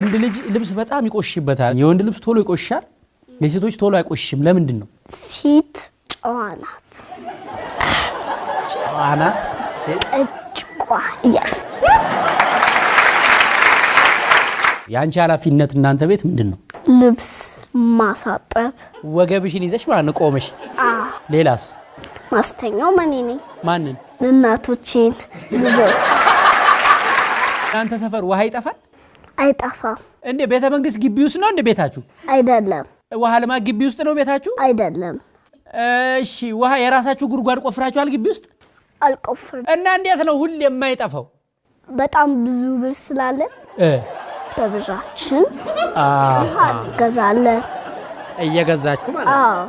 ወንድ ልጅ ልብስ በጣም ይቆሽበታል። የወንድ ልብስ ቶሎ ይቆሽሻል፣ የሴቶች ቶሎ አይቆሽሽም። ለምንድን ነው? ሴት ጨዋ ናት። ጨዋ ናት ሴት። እያለ የአንቺ ኃላፊነት እናንተ ቤት ምንድን ነው? ልብስ ማሳጠብ፣ ወገብሽን ይዘሽ ማለት ነው ቆመሽ። ሌላስ? ማስተኛው መኔ ነኝ። ማንን? እናቶቼን፣ ልጆች እናንተ ሰፈር ውሃ ይጠፋል አይጠፋም። እንዴ? ቤተ መንግስት ግቢ ውስጥ ነው እንደ ቤታችሁ? አይደለም ውሃ ልማት ግቢ ውስጥ ነው ቤታችሁ? አይደለም፣ እሺ፣ ውሃ የራሳችሁ ጉድጓድ ቆፍራችኋል ግቢ ውስጥ? አልቆፍርም። እና እንዴት ነው ሁሌ የማይጠፋው? በጣም ብዙ ብር ስላለን እ በብራችን አሃ፣ እንገዛለን። እየገዛችሁ ማለት ነው። አዎ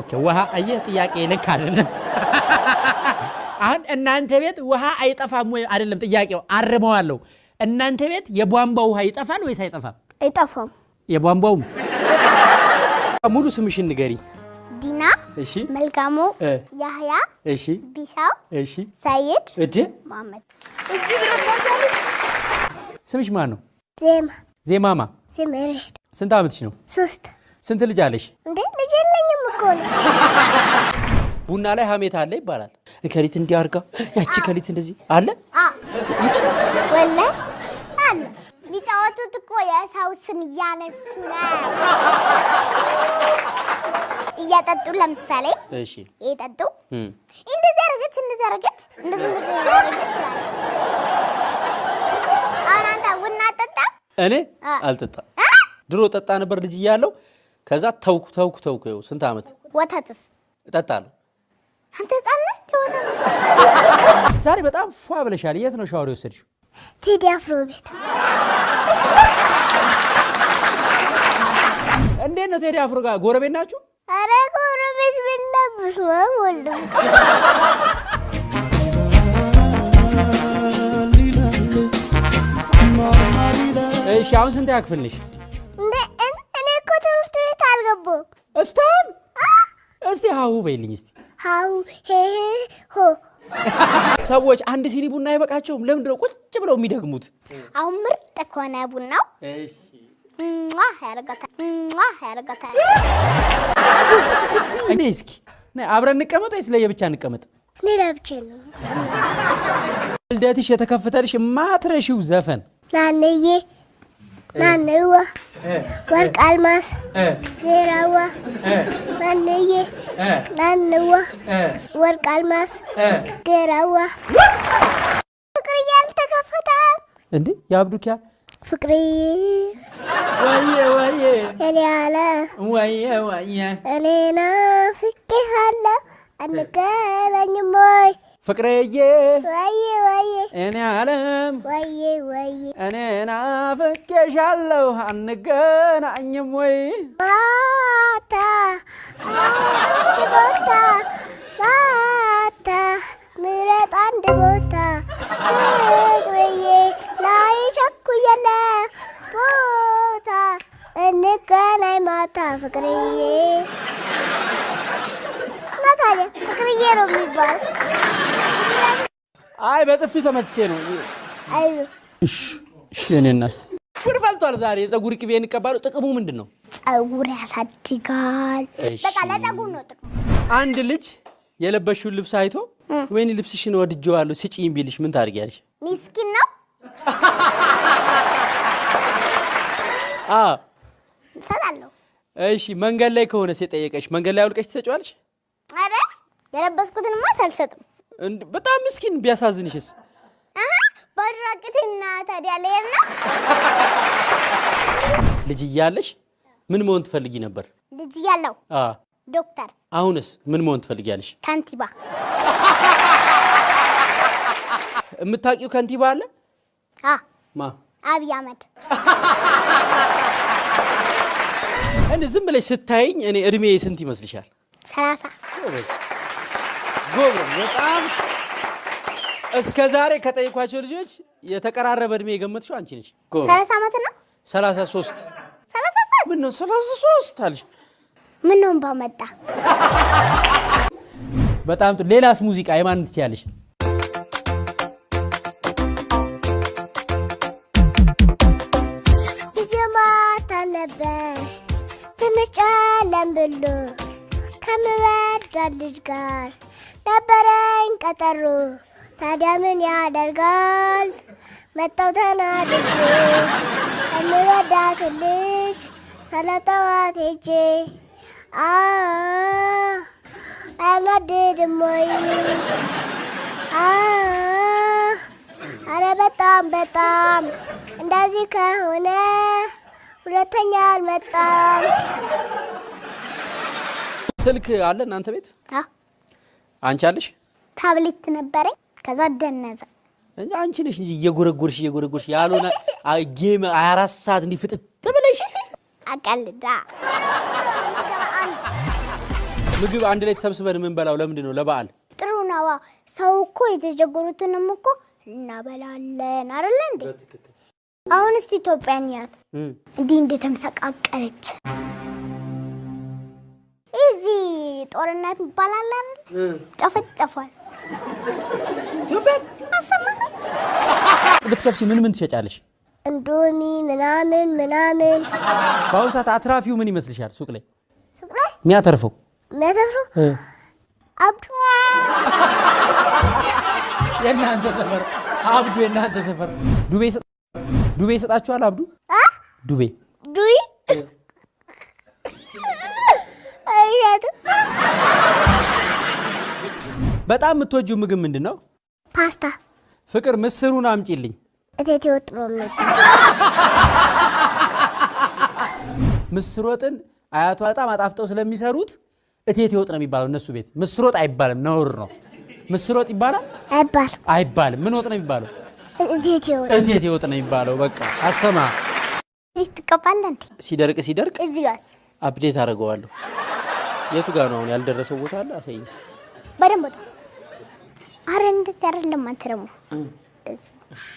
ኦኬ ውሃ አየህ፣ ጥያቄ ልክ አይደለም። አሁን እናንተ ቤት ውሃ አይጠፋም ወይ? አይደለም ጥያቄው፣ አርመዋለሁ። እናንተ ቤት የቧንቧ ውሃ ይጠፋል ወይስ አይጠፋም? አይጠፋም። የቧንቧውም ሙሉ ስምሽን ንገሪ። ዲና እሺ መልካሙ ያህያ እሺ ቢሻው እሺ ሰይድ እድ መሐመድ እዚህ ድረስ ታውቂያለሽ? ስምሽ ማን ነው? ዜማ ዜማማ ዝምሬድ ስንት ዓመትሽ ነው? ሶስት ስንት ልጅ አለሽ? እንዴ ልጅ የለኝም እኮ ነው። ቡና ላይ ሀሜት አለ ይባላል። ከሊት እንዲህ አድርጋ ያቺ ከሊት እንደዚህ አለ። ወላሂ አለ የሚጫወቱት እኮ የሰው ስም እያነሱ ነው። እያጠጡ ለምሳሌ እሺ እየጠጡ እንደዚህ አደረገች እንደዚህ አደረገች እንደዚህ አደረገች አሁን አንተ ቡና አጠጣ እኔ አ። አልጠጣም። ድሮ ጠጣ ነበር ልጅ እያለሁ። ከዛ ተውኩ ተውኩ ተውኩ። ይኸው ስንት ዓመት ወተትስ እጠጣለሁ። አንተ ህፃን ነህ ዛሬ በጣም ፏ ብለሻል። የት ነው ሻወር የወሰድሽው? ቴዲ አፍሮ ቤት እንዴት ነው ቴዲ አፍሮ ጋር ጎረቤት ናችሁ? አረ ጎረቤት ብለብስ ወልድ እሺ አሁን ስንት ያክፍል ነሽ? እንደ እን- እኔ እኮ ትምህርት ቤት አልገባሁም። እስታን እስቲ ሀሁ በይልኝ እስቲ። ሄ ሄ ሆ ሰዎች አንድ ሲኒ ቡና አይበቃቸውም። ለምንድን ነው ቁጭ ብለው የሚደግሙት? አሁን ምርጥ ከሆነ ቡናው ያደርጋታል ሟ ያደርጋታል። እኔ እስኪ አብረን እንቀመጥ ወይስ ለየብቻ እንቀመጥ? እኔ ለብቼ ነው ልደትሽ የተከፈተልሽ የማትረሺው ዘፈን ናንዬ ናንዋ ወርቅ አልማስ ዜራዋ ናንዬ ናንዋ ወርቅ አልማስ ጌራዋ ፍቅር እያልተከፈተ እንዴ የአብዱኪያ ፍቅርዬ ወየ ወየ እኔ ያለ ወየ ወየ እኔ ናፍቄሃለሁ አንገናኝም ወይ ፍቅርዬ! እኔ አለም! እኔ ናፍቄሻለሁ አንገናኝም ወይ? ማታ ቦታ ማታ ምረጥ አንድ ቦታ። ፍቅርዬ ላይ ቸኩየለ ቦታ። እንገናኝ ማታ ፍቅርዬ። እና ታዲያ ፍቅርዬ ነው የሚባል አይ በጥፊ ተመትቼ ነው። አይዞ እሺ እሺ እኔ እናት ጉድ ፈልቷል ዛሬ። የፀጉር ቅቤ እንቀባሉ። ጥቅሙ ምንድን ነው? ጸጉር ያሳድጋል እሺ። በቃ ለጸጉር ነው ጥቅሙ አንድ ልጅ የለበሽውን ልብስ አይቶ ወይኔ ልብስሽን ወድጄዋለሁ ስጪኝ ቢልሽ ምን ታደርጊያለሽ? ሚስኪን ነው እሰጣለሁ እሺ መንገድ ላይ ከሆነ የጠየቀሽ መንገድ ላይ አውልቀሽ ትሰጪዋለሽ? አረ የለበስኩትንማ አልሰጥም በጣም ምስኪን ቢያሳዝንሽስ? በድራቅትና ታዲያ ልሄድ ነው ልጅ እያለሽ ምን መሆን ትፈልጊ ነበር? ልጅ እያለሁ። ዶክተር። አሁንስ ምን መሆን ትፈልጊያለሽ? ከንቲባ። የምታውቂው ከንቲባ አለ? ማ? አብይ አህመድ። እንደ ዝም ብለሽ ስታይኝ እኔ እድሜ ስንት ይመስልሻል? ሰላሳ ጎበዝ፣ በጣም እስከ ዛሬ ከጠየኳቸው ልጆች የተቀራረበ እድሜ የገመትሽው አንቺ ነሽ። ሰላሳ ዓመት ነው? 33 ሰላሳ ሶስት? ምን ነው 33 አልሽ? ምን ነው ባመጣ በጣም ሌላስ ሙዚቃ የማን ትችያለሽ? ትንሽ ጨለም ብሎ ከምወዳት ልጅ ጋር ነበረኝ ቀጠሮ። ታዲያ ምን ያደርጋል መጣው ተናድጄ ከምወዳት ልጅ ሰለጠዋት ሄጄ አያናድድም ወይ? አረ በጣም በጣም እንደዚህ ከሆነ ሁለተኛ አልመጣም። ስልክ አለ እናንተ ቤት? አንቺ አለሽ? ታብሌት ነበረኝ ከዛ ደነዘ። እንጂ አንቺ ነሽ እንጂ እየጎረጎርሽ እየጎረጎርሽ ያልሆነ ጌም 24 ሰዓት እንዲህ ፍጥጥ ብለሽ አቀልዳ ምግብ አንድ ላይ ተሰብስበን የምንበላው ለምንድን ነው? ለበዓል ጥሩ ነዋ። ሰው እኮ የተቸገሩትንም እኮ እናበላለን አይደለ እንዴ? አሁን እስቲ ኢትዮጵያን ያት እንዲህ እንደተመሰቃቀለች ጦርነት ይባላል አይደል? ጨፈጨፏል። ብትከፍቺ ምን ምን ትሸጫለሽ? እንዶሚ ምናምን ምናምን። በአሁኑ ሰዓት አትራፊው ምን ይመስልሻል? ሱቅ ላይ? ሱቅ ላይ? የሚያተርፈው? የሚያተፍሩ እ። አብዱ። የእናንተ ሰፈር አብዱ፣ የእናንተ ሰፈር። ዱቤ ዱቤ ይሰጣችኋል? አብዱ? ዱቤ። ዱይ? አይያት በጣም የምትወጂው ምግብ ምንድን ነው? ፓስታ ፍቅር ምስሩን አምጪልኝ። እቴቴ ወጥ ነው ምስር ወጥን አያቷ በጣም አጣፍጠው ስለሚሰሩት እቴቴ ወጥ ነው የሚባለው እነሱ ቤት። ምስር ወጥ አይባልም፣ ነውር ነው። ምስር ወጥ ይባላል አይባል አይባልም። ምን ወጥ ነው የሚባለው? እቴቴ ወጥ ነው የሚባለው። በቃ አሰማ። ትቀባለህ እንዴ? ሲደርቅ ሲደርቅ እዚህ ጋር አፕዴት አደርገዋለሁ። የቱ ጋር ነው አሁን ያልደረሰው ቦታ አለ? አሳይኝ። በደንብ አረ እንደዚህ አይደለም። አንተ ደግሞ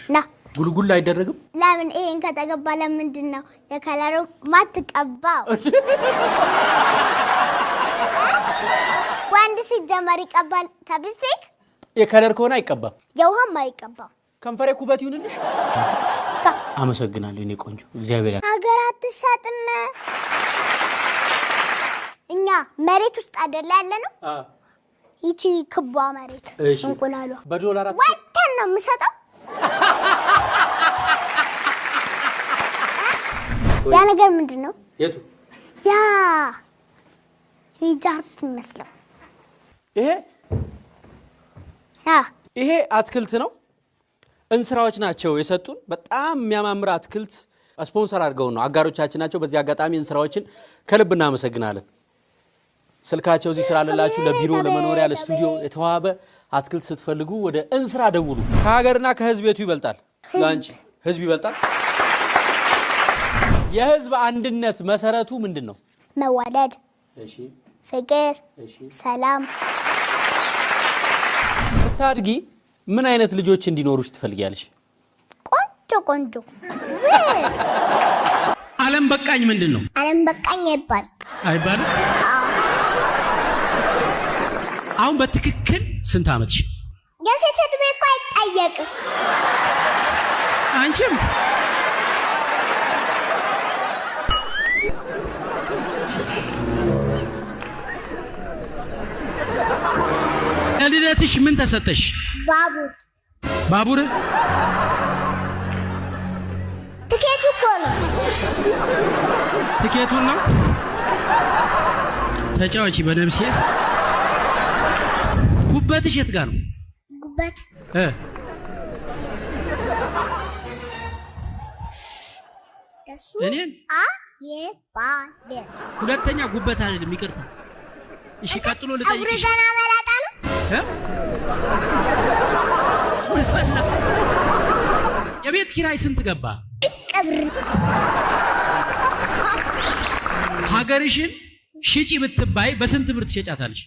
ና ጉልጉል አይደረግም። ለምን ይሄን ከተገባ ለምንድን ነው የከለሩ ማትቀባው? ወንድ ሲጀመር ይቀባል ቻፕስቲክ፣ የከለር ከሆነ አይቀባም። የውሃም አይቀባው። ከንፈሬ ኩበት ይሁንልሽ። አመሰግናለሁ የኔ ቆንጆ፣ እግዚአብሔር ሀገር አትሻጥም። እኛ መሬት ውስጥ አይደለ ያለ ነው። ይቺ ክቧ መሬት እንቁላሏ በዶላር ወተን ነው የምሸጠው። ያ ነገር ምንድን ነው? የቱ ያ ሪጃርት ይመስለው ይሄ ያ ይሄ አትክልት ነው። እንስራዎች ናቸው የሰጡን። በጣም የሚያማምር አትክልት ስፖንሰር አድርገው ነው አጋሮቻችን ናቸው። በዚህ አጋጣሚ እንስራዎችን ከልብ እናመሰግናለን። ስልካቸው እዚህ ስላለላችሁ ለቢሮ፣ ለመኖሪያ፣ ለስቱዲዮ የተዋበ አትክልት ስትፈልጉ ወደ እንስራ ደውሉ። ከሀገርና ከህዝብ የቱ ይበልጣል? ለአንቺ ህዝብ ይበልጣል። የህዝብ አንድነት መሰረቱ ምንድን ነው? መዋደድ፣ ፍቅር፣ ሰላም ስታድጊ ምን አይነት ልጆች እንዲኖሩሽ ትፈልጊያለሽ? ቆንጆ ቆንጆ ዓለም በቃኝ ምንድን ነው አለም በቃኝ አይባል አይባልም? አሁን በትክክል ስንት ዓመትሽ? የሴት እድሜ እኮ አይጠየቅም። አንቺም ለልደትሽ ምን ተሰጠሽ? ባቡር ባቡር ትኬቱ እኮ ነው። ትኬቱን ነው። ተጫዋች በነብሴ ጉበትሽ የት ጋር ነው? ጉበት እ እኔን ሁለተኛ ጉበት አይደለም፣ ይቅርታ። እሺ፣ ቀጥሎ ልጠይቅሽ ገና መላጣ ነው። እ? ምን ፈላ? የቤት ኪራይ ስንት ገባ? ሀገርሽን ሽጪ ብትባይ በስንት ብር ትሸጫታለሽ?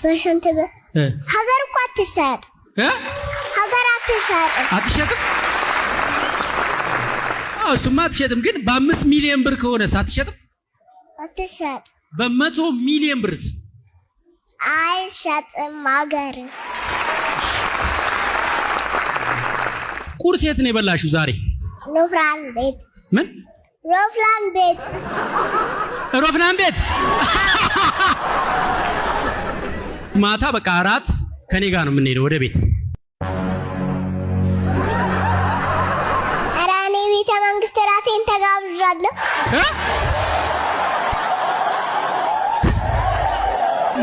እ? ሀገር እኮ አትሻጥ። እ? ሀገር አትሸጥም? አዎ እሱማ አትሸጥም። ግን በአምስት ሚሊዮን ብር ከሆነስ አትሸጥም? አትሻጥ በመቶ ሚሊዮን ብርስ? አይሸጥም ሀገር ቁርስ የት ነው የበላሽው ዛሬ? ኑፍራን ቤት ምን ሮፍላን ቤት ሮፍናን ቤት ማታ በቃ አራት ከኔ ጋር ነው የምንሄደው ወደ ቤት። ኧረ እኔ ቤተ መንግስት ራቴን ተጋብዣለሁ።?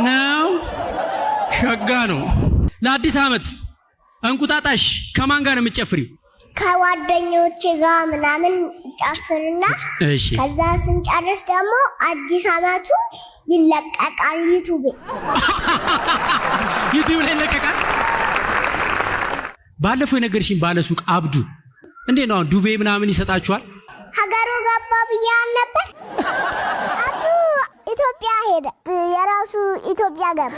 ነው ሸጋ ነው። ለአዲስ ዓመት እንቁጣጣሽ ከማን ጋር ነው የምትጨፍሪው? ከጓደኞች ጋር ምናምን ጨፍርና እሺ ከዛ ስንጨርስ ደግሞ አዲስ አመቱ ይለቀቃል ዩቲዩብ ዩቲዩብ ላይ ይለቀቃል። ባለፈው የነገርሽኝ ባለ ሱቅ አብዱ እንዴት ነው ዱቤ ምናምን ይሰጣችኋል? ሀገሩ ገባ ብዬ ነበር። አቱ ኢትዮጵያ ሄደ፣ የራሱ ኢትዮጵያ ገባ።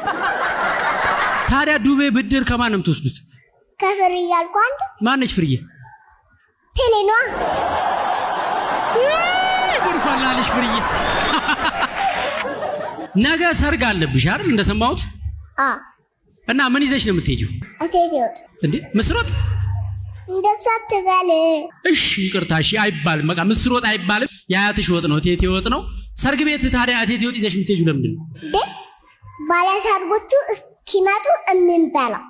ታዲያ ዱቤ ብድር ከማን ነው የምትወስዱት? ከፍር እያልኩ አንድ ማነች ፍርዬ? ቴሌኗ ጉድፈላልሽ ፍርዬ። ነገ ሰርግ አለብሽ አይደል? እንደሰማሁት እና ምን ይዘሽ ነው የምትሄጂው? እንዴ ምስር ወጥ? እንደሱ አትበል። እሺ ይቅርታ፣ እሺ አይባልም። በቃ ምስር ወጥ አይባልም። የአያትሽ ወጥ ነው፣ እቴቴ ወጥ ነው። ሰርግ ቤት ታዲያ እቴቴ ወጥ ይዘሽ የምትሄጂው ለምንድን ነው? እንዴ ባለሰርጎቹ እስኪመጡ እምንበላው